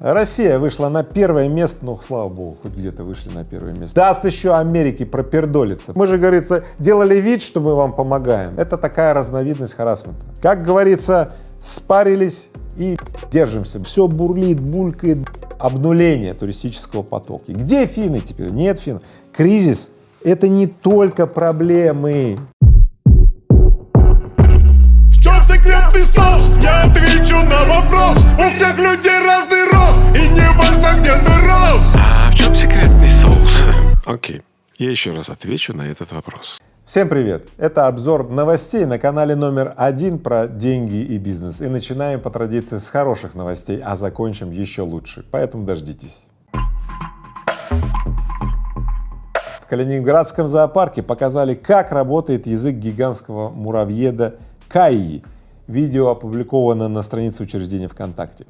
Россия вышла на первое место, ну, слава богу, хоть где-то вышли на первое место. Даст еще Америке пропердолиться. Мы же, говорится, делали вид, что мы вам помогаем. Это такая разновидность харасмента. Как говорится, спарились и держимся. Все бурлит, булькает, обнуление туристического потока. Где финны теперь? Нет финнов. Кризис — это не только проблемы. Соус? Я отвечу на вопрос У всех людей разный рост И не важно, где ты рос А в чем секретный соус? Окей, я еще раз отвечу на этот вопрос. Всем привет! Это обзор новостей на канале номер один про деньги и бизнес. И начинаем по традиции с хороших новостей, а закончим еще лучше, поэтому дождитесь. В Калининградском зоопарке показали, как работает язык гигантского муравьеда Кайи. Видео опубликовано на странице учреждения ВКонтакте.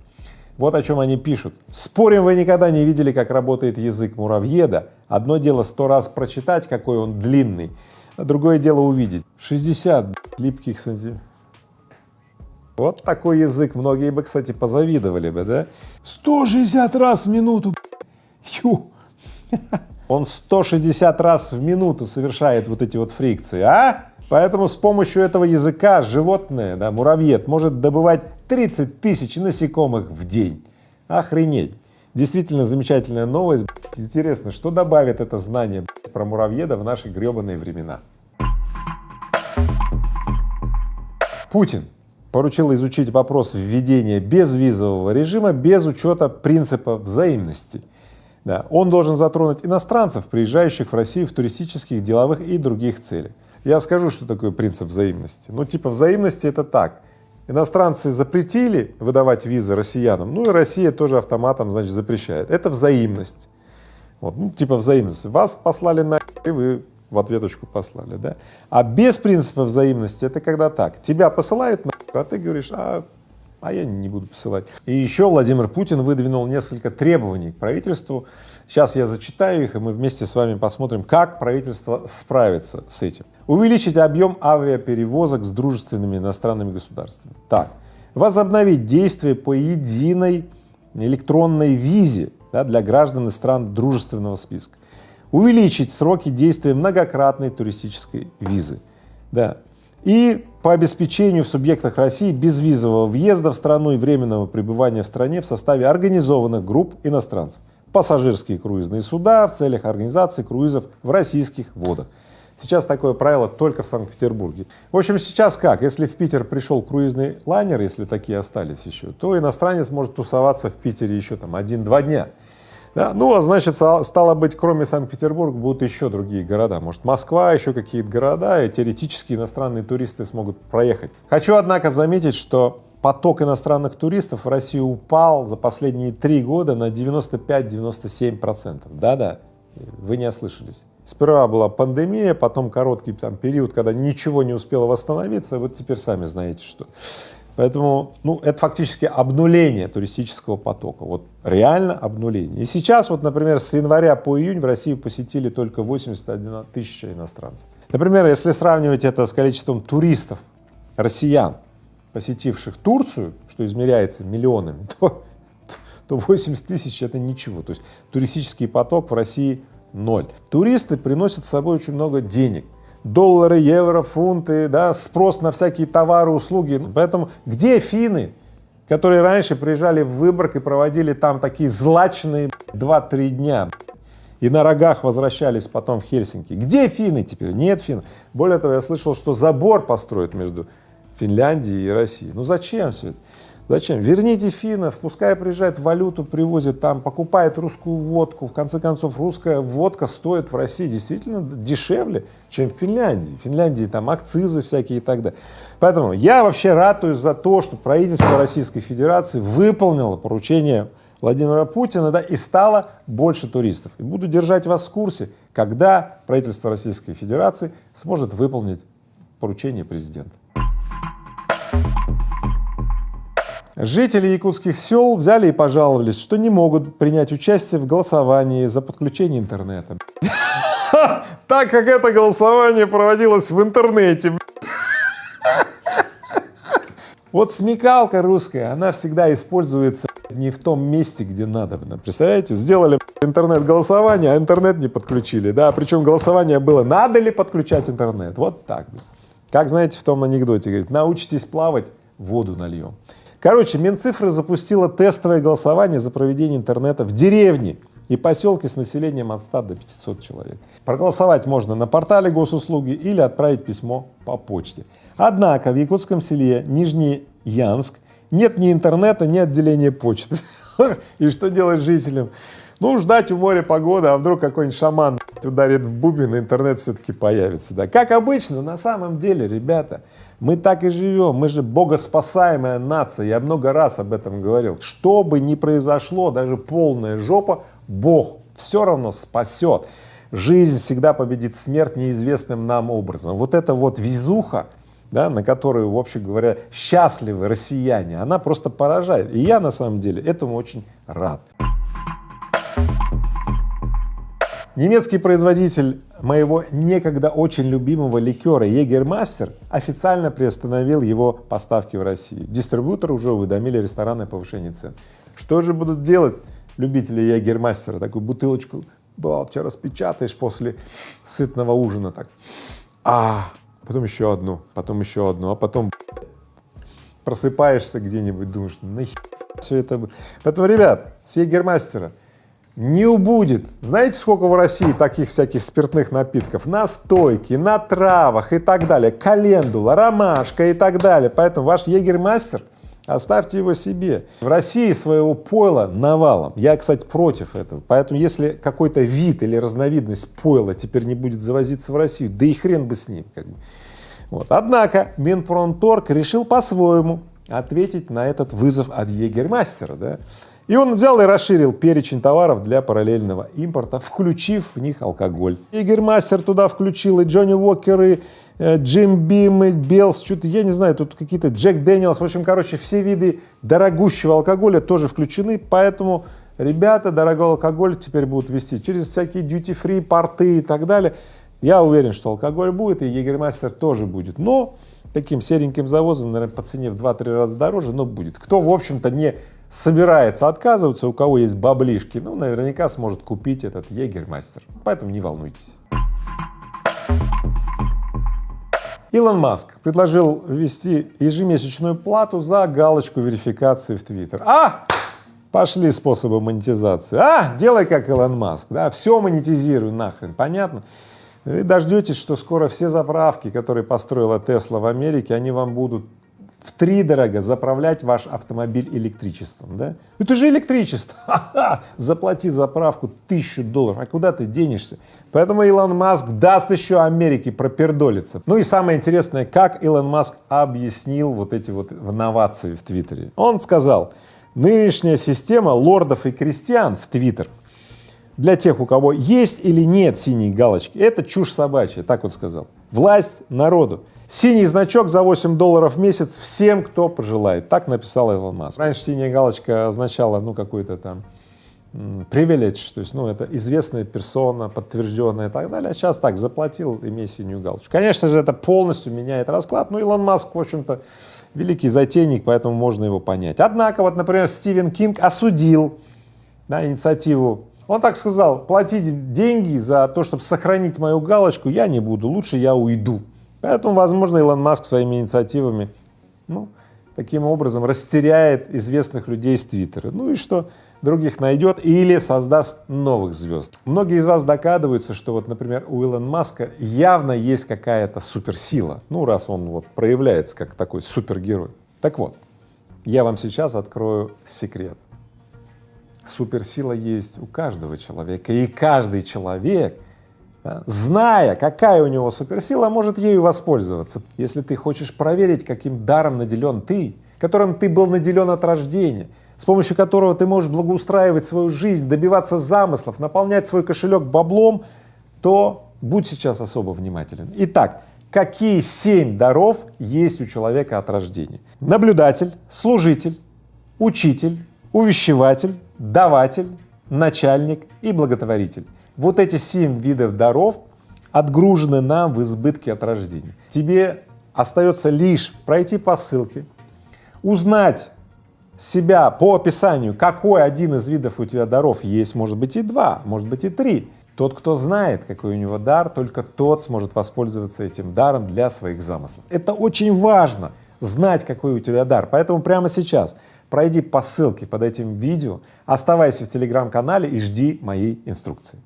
Вот о чем они пишут. Спорим, вы никогда не видели, как работает язык муравьеда. Одно дело сто раз прочитать, какой он длинный, а другое дело увидеть. 60 липких сантиметров. Вот такой язык. Многие бы, кстати, позавидовали бы, да? 160 раз в минуту. Ю. Он 160 раз в минуту совершает вот эти вот фрикции, а? Поэтому с помощью этого языка животное, да, муравьед, может добывать 30 тысяч насекомых в день. Охренеть! Действительно замечательная новость. Интересно, что добавит это знание про муравьеда в наши гребаные времена. Путин поручил изучить вопрос введения безвизового режима без учета принципа взаимности. Да, он должен затронуть иностранцев, приезжающих в Россию в туристических, деловых и других целях. Я скажу, что такое принцип взаимности. Ну, типа взаимности это так. Иностранцы запретили выдавать визы россиянам, ну и Россия тоже автоматом, значит, запрещает. Это взаимность. Вот, ну, типа взаимность. Вас послали на и вы в ответочку послали, да? А без принципа взаимности это когда так. Тебя посылают на а ты говоришь, а а я не буду посылать. И еще Владимир Путин выдвинул несколько требований к правительству. Сейчас я зачитаю их, и мы вместе с вами посмотрим, как правительство справится с этим. Увеличить объем авиаперевозок с дружественными иностранными государствами. Так, возобновить действие по единой электронной визе да, для граждан из стран дружественного списка. Увеличить сроки действия многократной туристической визы. Да, и по обеспечению в субъектах России безвизового въезда в страну и временного пребывания в стране в составе организованных групп иностранцев, пассажирские круизные суда в целях организации круизов в российских водах. Сейчас такое правило только в Санкт-Петербурге. В общем, сейчас как? Если в Питер пришел круизный лайнер, если такие остались еще, то иностранец может тусоваться в Питере еще там один-два дня. Да? Ну, а значит, стало быть, кроме Санкт-Петербурга будут еще другие города. Может, Москва, еще какие-то города, и теоретически иностранные туристы смогут проехать. Хочу, однако, заметить, что поток иностранных туристов в Россию упал за последние три года на 95-97 процентов. Да-да, вы не ослышались. Сперва была пандемия, потом короткий там период, когда ничего не успело восстановиться, вот теперь сами знаете что. Поэтому, ну, это фактически обнуление туристического потока, вот реально обнуление. И сейчас, вот, например, с января по июнь в Россию посетили только 81 тысяча иностранцев. Например, если сравнивать это с количеством туристов, россиян, посетивших Турцию, что измеряется миллионами, то, то 80 тысяч — это ничего. То есть туристический поток в России — ноль. Туристы приносят с собой очень много денег — доллары, евро, фунты, да, спрос на всякие товары, услуги. Поэтому где финны, которые раньше приезжали в Выборг и проводили там такие злачные 2-3 дня и на рогах возвращались потом в Хельсинки? Где финны теперь? Нет финн. Более того, я слышал, что забор построят между Финляндией и Россией. Ну зачем все это? Зачем? Верните финнов, пускай приезжает валюту, привозит там, покупает русскую водку. В конце концов, русская водка стоит в России действительно дешевле, чем в Финляндии. В Финляндии там акцизы всякие и так далее. Поэтому я вообще ратуюсь за то, что правительство Российской Федерации выполнило поручение Владимира Путина, да, и стало больше туристов. И буду держать вас в курсе, когда правительство Российской Федерации сможет выполнить поручение президента. Жители якутских сел взяли и пожаловались, что не могут принять участие в голосовании за подключение интернета. Так как это голосование проводилось в интернете. Вот смекалка русская, она всегда используется не в том месте, где надо. Представляете, сделали интернет-голосование, а интернет не подключили, да, причем голосование было, надо ли подключать интернет, вот так. Как, знаете, в том анекдоте, говорит, научитесь плавать, воду нальем. Короче, Минцифры запустила тестовое голосование за проведение интернета в деревне и поселке с населением от 100 до 500 человек. Проголосовать можно на портале госуслуги или отправить письмо по почте. Однако в якутском селе Нижний Янск нет ни интернета, ни отделения почты. И что делать жителям? Ну, ждать у моря погоды, а вдруг какой-нибудь шаман ударит в бубен, и интернет все-таки появится, да. Как обычно, на самом деле, ребята, мы так и живем, мы же богоспасаемая нация, я много раз об этом говорил. Что бы ни произошло, даже полная жопа, Бог все равно спасет. Жизнь всегда победит смерть неизвестным нам образом. Вот эта вот везуха, да, на которую, в общем говоря, счастливы россияне, она просто поражает. И я на самом деле этому очень рад. Немецкий производитель моего некогда очень любимого ликера Егермастер официально приостановил его поставки в России. Дистрибьюторы уже уведомили рестораны о повышении цен. Что же будут делать любители Егермастера? Такую бутылочку, бывало, распечатаешь после сытного ужина так, а потом еще одну, потом еще одну, а потом просыпаешься где-нибудь, думаешь, нахер все это. Поэтому, ребят, с Егермастера не убудет. Знаете, сколько в России таких всяких спиртных напитков? Настойки, на травах и так далее, календула, ромашка и так далее. Поэтому ваш егермастер, оставьте его себе. В России своего пойла навалом. Я, кстати, против этого. Поэтому если какой-то вид или разновидность пойла теперь не будет завозиться в Россию, да и хрен бы с ним. Как бы. Вот. Однако Минпромторг решил по-своему ответить на этот вызов от егермастера. Да? И он взял и расширил перечень товаров для параллельного импорта, включив в них алкоголь. Мастер туда включил и Джонни Уокеры, э, Jim Beam, и Bell's, я не знаю, тут какие-то Jack Daniel's, в общем, короче, все виды дорогущего алкоголя тоже включены, поэтому ребята дорогой алкоголь теперь будут вести через всякие duty-free, порты и так далее. Я уверен, что алкоголь будет, и Jägermeister тоже будет, но таким сереньким завозом, наверное, по цене в 2-3 раза дороже, но будет. Кто, в общем-то, не собирается отказываться, у кого есть баблишки, ну, наверняка сможет купить этот Jägermeister, поэтому не волнуйтесь. Илон Маск предложил ввести ежемесячную плату за галочку верификации в Твиттер. А! Пошли способы монетизации. А! Делай как Илон Маск, да, все монетизируй нахрен, понятно? Вы дождетесь, что скоро все заправки, которые построила Тесла в Америке, они вам будут в три дорого заправлять ваш автомобиль электричеством, да? Это же электричество, заплати заправку тысячу долларов, а куда ты денешься? Поэтому Илон Маск даст еще Америке пропердолиться. Ну и самое интересное, как Илон Маск объяснил вот эти вот новации в Твиттере. Он сказал, нынешняя система лордов и крестьян в Твиттер для тех, у кого есть или нет синей галочки, это чушь собачья, так вот сказал. Власть народу. Синий значок за 8 долларов в месяц всем, кто пожелает. Так написал Илон Маск. Раньше синяя галочка означала, ну, какой-то там privilege, то есть, ну, это известная персона, подтвержденная и так далее. А сейчас так, заплатил, имей синюю галочку. Конечно же, это полностью меняет расклад, но Илон Маск, в общем-то, великий затейник, поэтому можно его понять. Однако, вот, например, Стивен Кинг осудил да, инициативу он так сказал, платить деньги за то, чтобы сохранить мою галочку, я не буду, лучше я уйду. Поэтому, возможно, Илон Маск своими инициативами, ну, таким образом растеряет известных людей с Твиттера. Ну и что, других найдет или создаст новых звезд. Многие из вас догадываются, что вот, например, у Илона Маска явно есть какая-то суперсила, ну, раз он вот проявляется как такой супергерой. Так вот, я вам сейчас открою секрет. Суперсила есть у каждого человека, и каждый человек зная, какая у него суперсила, может ею воспользоваться. Если ты хочешь проверить, каким даром наделен ты, которым ты был наделен от рождения, с помощью которого ты можешь благоустраивать свою жизнь, добиваться замыслов, наполнять свой кошелек баблом, то будь сейчас особо внимателен. Итак, какие семь даров есть у человека от рождения? Наблюдатель, служитель, учитель, увещеватель, даватель, начальник и благотворитель. Вот эти семь видов даров отгружены нам в избытке от рождения. Тебе остается лишь пройти по ссылке, узнать себя по описанию, какой один из видов у тебя даров есть, может быть и два, может быть и три. Тот, кто знает, какой у него дар, только тот сможет воспользоваться этим даром для своих замыслов. Это очень важно, знать, какой у тебя дар. Поэтому прямо сейчас пройди по ссылке под этим видео, оставайся в телеграм-канале и жди моей инструкции.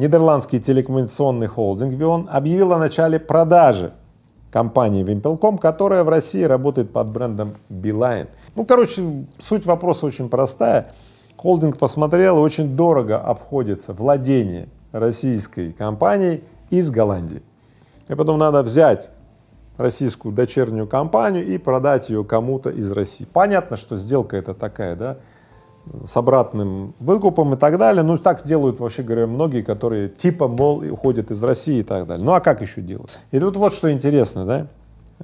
Нидерландский телекоммуникационный холдинг Vion объявил о начале продажи компании Wimpel.com, которая в России работает под брендом Beeline. Ну, короче, суть вопроса очень простая. Холдинг посмотрел, очень дорого обходится владение российской компанией из Голландии. И потом надо взять российскую дочернюю компанию и продать ее кому-то из России. Понятно, что сделка это такая, да, с обратным выкупом и так далее. Ну, так делают, вообще говоря, многие, которые типа, мол, уходят из России и так далее. Ну, а как еще делать? И тут вот что интересно, да,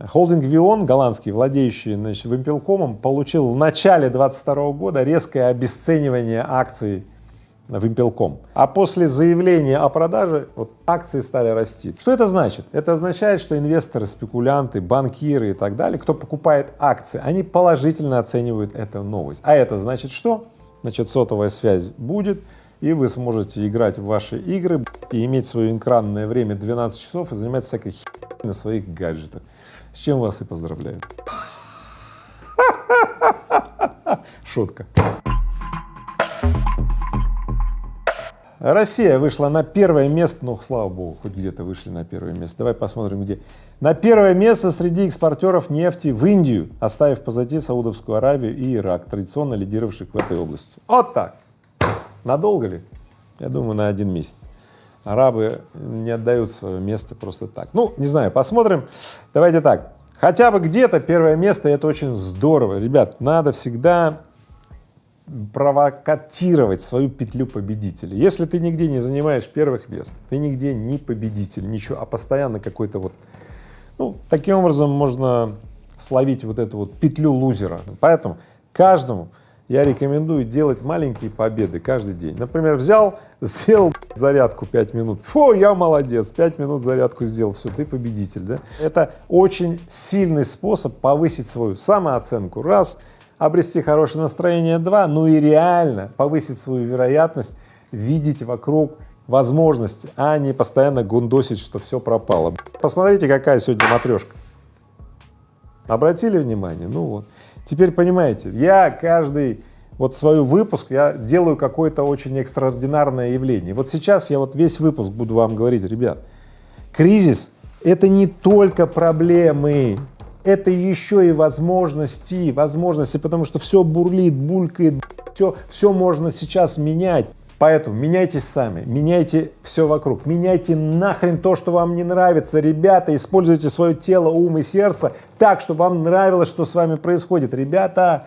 Холдинг Вион, голландский, владеющий значит, Вимпелкомом, получил в начале 22 года резкое обесценивание акций Вимпелком. А после заявления о продаже вот, акции стали расти. Что это значит? Это означает, что инвесторы, спекулянты, банкиры и так далее, кто покупает акции, они положительно оценивают эту новость. А это значит что? Значит, сотовая связь будет, и вы сможете играть в ваши игры и иметь свое экранное время 12 часов и заниматься всякой херней на своих гаджетах. С чем вас и поздравляю. Шутка. Россия вышла на первое место, ну, слава богу, хоть где-то вышли на первое место. Давай посмотрим, где. На первое место среди экспортеров нефти в Индию, оставив позади Саудовскую Аравию и Ирак, традиционно лидировавших в этой области. Вот так. Надолго ли? Я думаю, на один месяц. Арабы не отдают свое место просто так. Ну, не знаю, посмотрим. Давайте так. Хотя бы где-то первое место, это очень здорово. Ребят, надо всегда провокатировать свою петлю победителя. Если ты нигде не занимаешь первых мест, ты нигде не победитель, ничего, а постоянно какой-то вот, ну, таким образом можно словить вот эту вот петлю лузера. Поэтому каждому я рекомендую делать маленькие победы каждый день. Например, взял, сделал зарядку 5 минут, фу, я молодец, 5 минут зарядку сделал, все, ты победитель, да? Это очень сильный способ повысить свою самооценку, раз, обрести хорошее настроение, два, ну и реально повысить свою вероятность видеть вокруг возможности, а не постоянно гундосить, что все пропало. Посмотрите, какая сегодня матрешка. Обратили внимание? Ну вот. Теперь понимаете, я каждый вот свой выпуск, я делаю какое-то очень экстраординарное явление. Вот сейчас я вот весь выпуск буду вам говорить, ребят, кризис — это не только проблемы, это еще и возможности, возможности, потому что все бурлит, булькает, все, все можно сейчас менять. Поэтому меняйтесь сами, меняйте все вокруг, меняйте нахрен то, что вам не нравится. Ребята, используйте свое тело, ум и сердце так, чтобы вам нравилось, что с вами происходит. Ребята,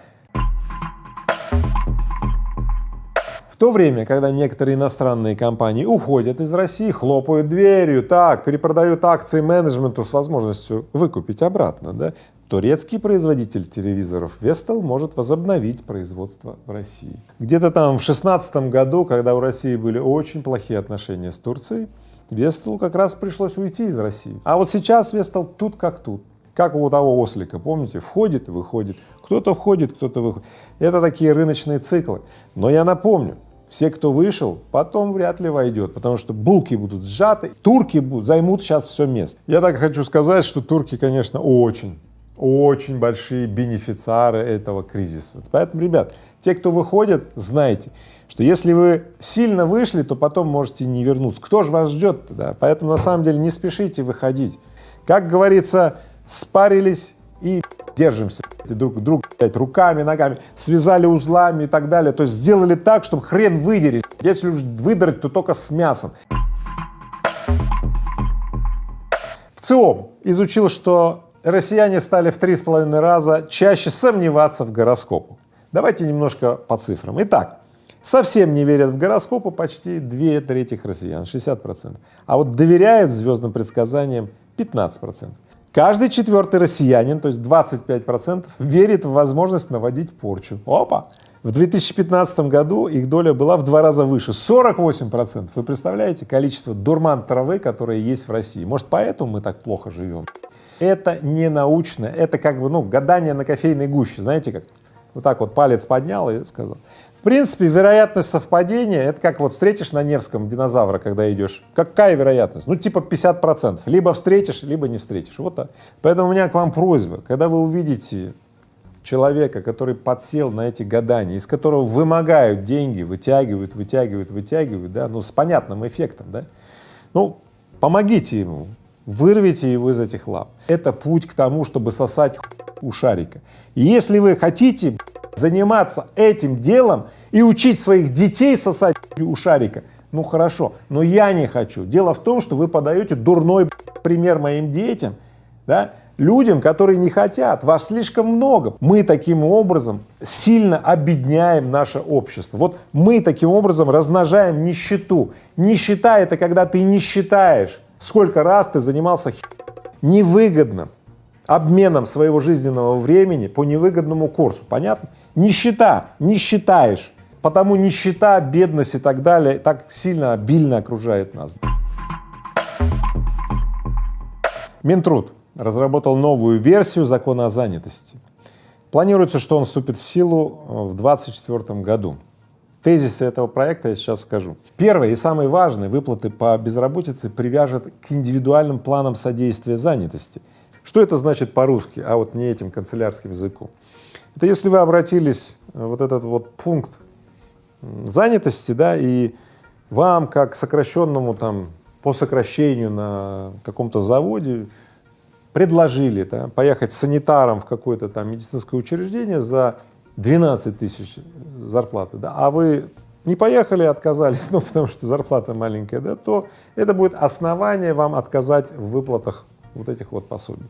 то время, когда некоторые иностранные компании уходят из России, хлопают дверью, так, перепродают акции менеджменту с возможностью выкупить обратно, да, турецкий производитель телевизоров Vestel может возобновить производство в России. Где-то там в шестнадцатом году, когда у России были очень плохие отношения с Турцией, Vestel как раз пришлось уйти из России. А вот сейчас Vestel тут как тут. Как у того ослика, помните, входит выходит. Кто-то входит, кто-то выходит. Это такие рыночные циклы. Но я напомню, все, кто вышел, потом вряд ли войдет, потому что булки будут сжаты, турки будут, займут сейчас все место. Я так хочу сказать, что турки, конечно, очень очень большие бенефициары этого кризиса. Поэтому, ребят, те, кто выходит, знайте, что если вы сильно вышли, то потом можете не вернуться. Кто же вас ждет тогда? Поэтому на самом деле не спешите выходить. Как говорится, спарились держимся друг друг блядь, руками, ногами, связали узлами и так далее. То есть сделали так, чтобы хрен выдерить. Если уж выдрать, то только с мясом. В ЦИОМ изучил, что россияне стали в три с половиной раза чаще сомневаться в гороскопу. Давайте немножко по цифрам. Итак, совсем не верят в гороскопы почти две трети россиян, 60 процентов, а вот доверяют звездным предсказаниям 15 процентов. Каждый четвертый россиянин, то есть 25 процентов, верит в возможность наводить порчу. Опа! В 2015 году их доля была в два раза выше, 48 процентов. Вы представляете количество дурман травы, которое есть в России? Может, поэтому мы так плохо живем? Это не научно, это как бы, ну, гадание на кофейной гуще, знаете как? Вот так вот палец поднял и сказал. В принципе, вероятность совпадения, это как вот встретишь на Невском динозавра, когда идешь. Какая вероятность? Ну, типа 50 процентов. Либо встретишь, либо не встретишь. Вот так. Поэтому у меня к вам просьба, когда вы увидите человека, который подсел на эти гадания, из которого вымогают деньги, вытягивают, вытягивают, вытягивают, да, ну, с понятным эффектом, да, ну, помогите ему, вырвите его из этих лап. Это путь к тому, чтобы сосать у шарика. И если вы хотите заниматься этим делом и учить своих детей сосать у шарика, ну хорошо, но я не хочу. Дело в том, что вы подаете дурной пример моим детям, да, людям, которые не хотят, вас слишком много. Мы таким образом сильно обедняем наше общество. Вот мы таким образом размножаем нищету. Нищета — это когда ты не считаешь, сколько раз ты занимался невыгодным обменом своего жизненного времени по невыгодному курсу. Понятно? Нищета, не считаешь. Потому нищета, бедность и так далее так сильно, обильно окружает нас. Минтруд разработал новую версию закона о занятости. Планируется, что он вступит в силу э, в 2024 году. Тезисы этого проекта я сейчас скажу. Первое и самое важное — выплаты по безработице привяжет к индивидуальным планам содействия занятости. Что это значит по-русски, а вот не этим канцелярским языком? Это если вы обратились, э, вот этот вот пункт занятости, да, и вам, как сокращенному там по сокращению на каком-то заводе, предложили да, поехать санитаром в какое-то там медицинское учреждение за 12 тысяч зарплаты, да, а вы не поехали, отказались, ну, потому что зарплата маленькая, да, то это будет основание вам отказать в выплатах вот этих вот пособий.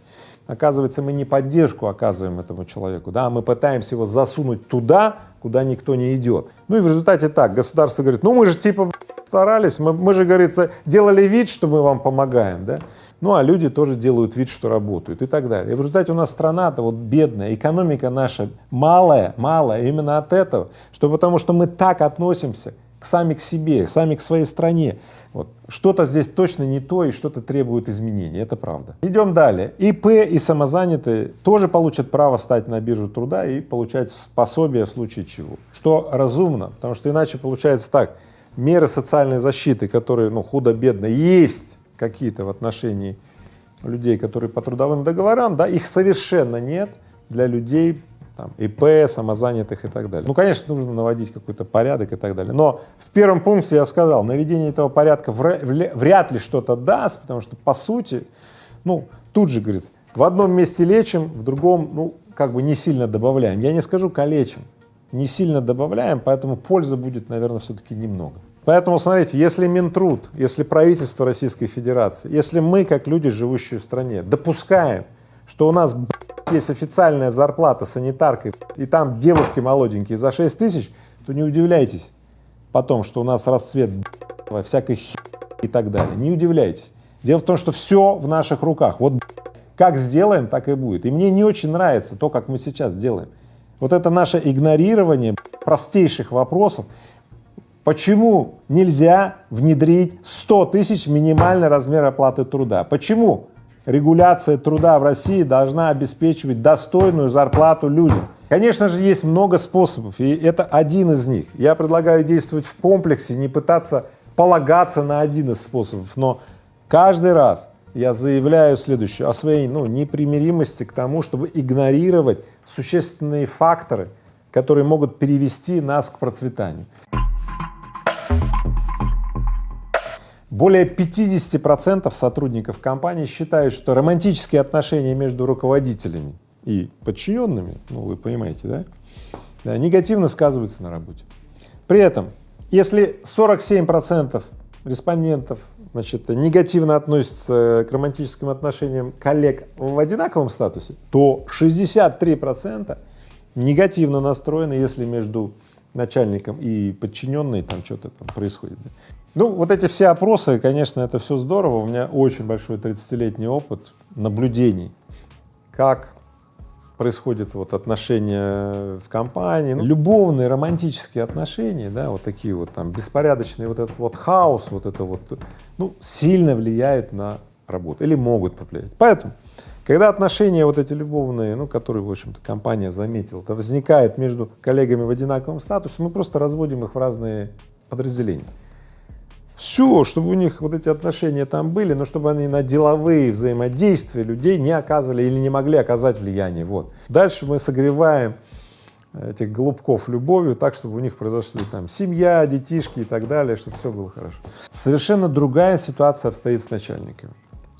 Оказывается, мы не поддержку оказываем этому человеку, да, а мы пытаемся его засунуть туда, куда никто не идет. Ну и в результате так, государство говорит, ну мы же типа старались, мы, мы же, говорится, делали вид, что мы вам помогаем, да, ну а люди тоже делают вид, что работают и так далее. И в результате у нас страна-то вот бедная, экономика наша малая, малая именно от этого, что потому что мы так относимся сами к себе, сами к своей стране. Вот. Что-то здесь точно не то и что-то требует изменений, это правда. Идем далее. ИП и самозанятые тоже получат право встать на биржу труда и получать пособие в случае чего. Что разумно, потому что иначе получается так, меры социальной защиты, которые ну, худо-бедно есть какие-то в отношении людей, которые по трудовым договорам, да, их совершенно нет для людей там, ИП, самозанятых и так далее. Ну, конечно, нужно наводить какой-то порядок и так далее. Но в первом пункте я сказал, наведение этого порядка вряд ли что-то даст, потому что, по сути, ну, тут же, говорится, в одном месте лечим, в другом, ну, как бы не сильно добавляем. Я не скажу калечим, не сильно добавляем, поэтому пользы будет, наверное, все-таки немного. Поэтому, смотрите, если Минтруд, если правительство Российской Федерации, если мы, как люди, живущие в стране, допускаем, что у нас есть официальная зарплата санитаркой, и там девушки молоденькие за 6 тысяч, то не удивляйтесь потом, что у нас расцвет всякой хи и так далее. Не удивляйтесь. Дело в том, что все в наших руках. Вот как сделаем, так и будет. И мне не очень нравится то, как мы сейчас делаем. Вот это наше игнорирование простейших вопросов. Почему нельзя внедрить 100 тысяч минимальный размер оплаты труда? Почему? Регуляция труда в России должна обеспечивать достойную зарплату людям. Конечно же, есть много способов, и это один из них. Я предлагаю действовать в комплексе, не пытаться полагаться на один из способов, но каждый раз я заявляю следующее, о своей ну, непримиримости к тому, чтобы игнорировать существенные факторы, которые могут перевести нас к процветанию. Более 50% сотрудников компании считают, что романтические отношения между руководителями и подчиненными, ну вы понимаете, да, да негативно сказываются на работе. При этом, если 47% респондентов значит, негативно относятся к романтическим отношениям коллег в одинаковом статусе, то 63% негативно настроены, если между начальником и подчиненной там что-то там происходит. Ну, вот эти все опросы, конечно, это все здорово. У меня очень большой 30-летний опыт наблюдений, как происходят вот отношения в компании, ну, любовные, романтические отношения, да, вот такие вот там беспорядочные, вот этот вот хаос, вот это вот, ну, сильно влияют на работу или могут повлиять. Поэтому Когда отношения вот эти любовные, ну, которые, в общем-то, компания заметила, то возникает между коллегами в одинаковом статусе, мы просто разводим их в разные подразделения. Все, чтобы у них вот эти отношения там были, но чтобы они на деловые взаимодействия людей не оказывали или не могли оказать влияние. Вот. Дальше мы согреваем этих голубков любовью так, чтобы у них произошли там семья, детишки и так далее, чтобы все было хорошо. Совершенно другая ситуация обстоит с начальниками.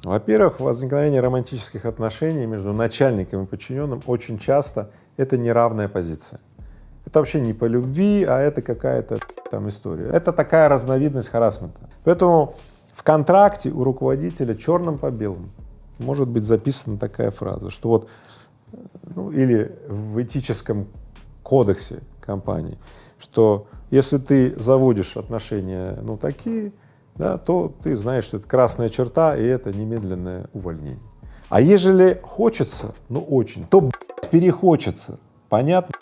Во-первых, возникновение романтических отношений между начальником и подчиненным очень часто это неравная позиция. Это вообще не по любви, а это какая-то там история. Это такая разновидность харасмента. Поэтому в контракте у руководителя черным по белому может быть записана такая фраза, что вот, ну, или в этическом кодексе компании, что если ты заводишь отношения, ну, такие, да, то ты знаешь, что это красная черта, и это немедленное увольнение. А ежели хочется, ну, очень, то перехочется, понятно?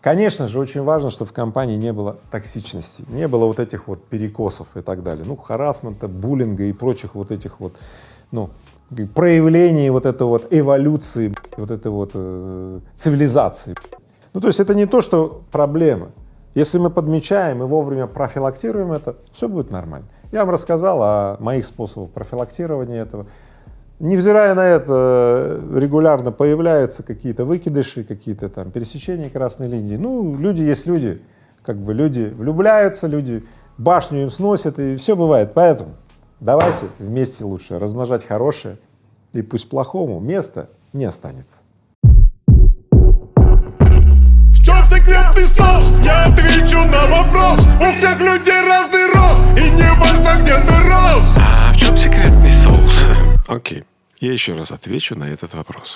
Конечно же, очень важно, чтобы в компании не было токсичности, не было вот этих вот перекосов и так далее, ну, харасмента, буллинга и прочих вот этих вот, ну, проявлений вот этой вот эволюции, вот этой вот э, цивилизации. Ну, то есть это не то, что проблема. Если мы подмечаем и вовремя профилактируем это, все будет нормально. Я вам рассказал о моих способах профилактирования этого. Невзирая на это, регулярно появляются какие-то выкидыши, какие-то там пересечения красной линии. Ну, люди есть люди, как бы люди влюбляются, люди башню им сносят, и все бывает. Поэтому давайте вместе лучше размножать хорошее, и пусть плохому места не останется. В чем секретный соус? Я отвечу на вопрос У всех людей разный рост И не важно где ты рос А в чем секретный соус? Окей, я еще раз отвечу на этот вопрос.